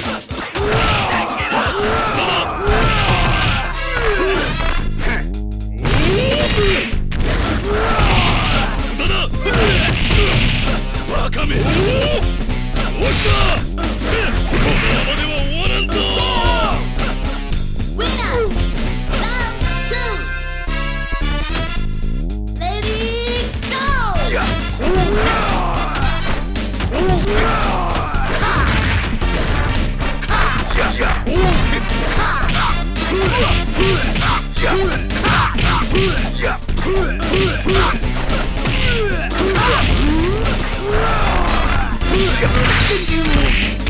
Shut up! Thank you.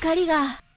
光が。